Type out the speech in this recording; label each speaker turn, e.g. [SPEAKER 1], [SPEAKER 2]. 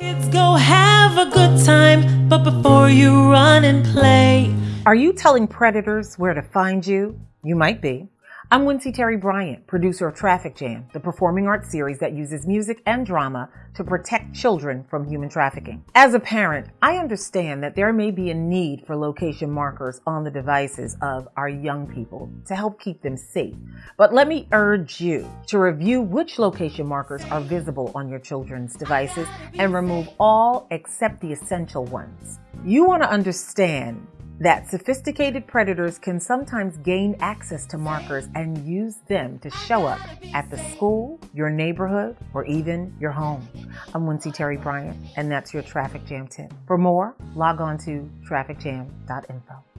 [SPEAKER 1] Kids go have a good time, but before you run and play.
[SPEAKER 2] Are you telling predators where to find you? You might be. I'm Wincy Terry Bryant, producer of Traffic Jam, the performing arts series that uses music and drama to protect children from human trafficking. As a parent, I understand that there may be a need for location markers on the devices of our young people to help keep them safe. But let me urge you to review which location markers are visible on your children's devices and remove all except the essential ones. You want to understand that sophisticated predators can sometimes gain access to markers and use them to show up at the school, your neighborhood, or even your home. I'm Wincy Terry Bryant, and that's your Traffic Jam tip. For more, log on to trafficjam.info.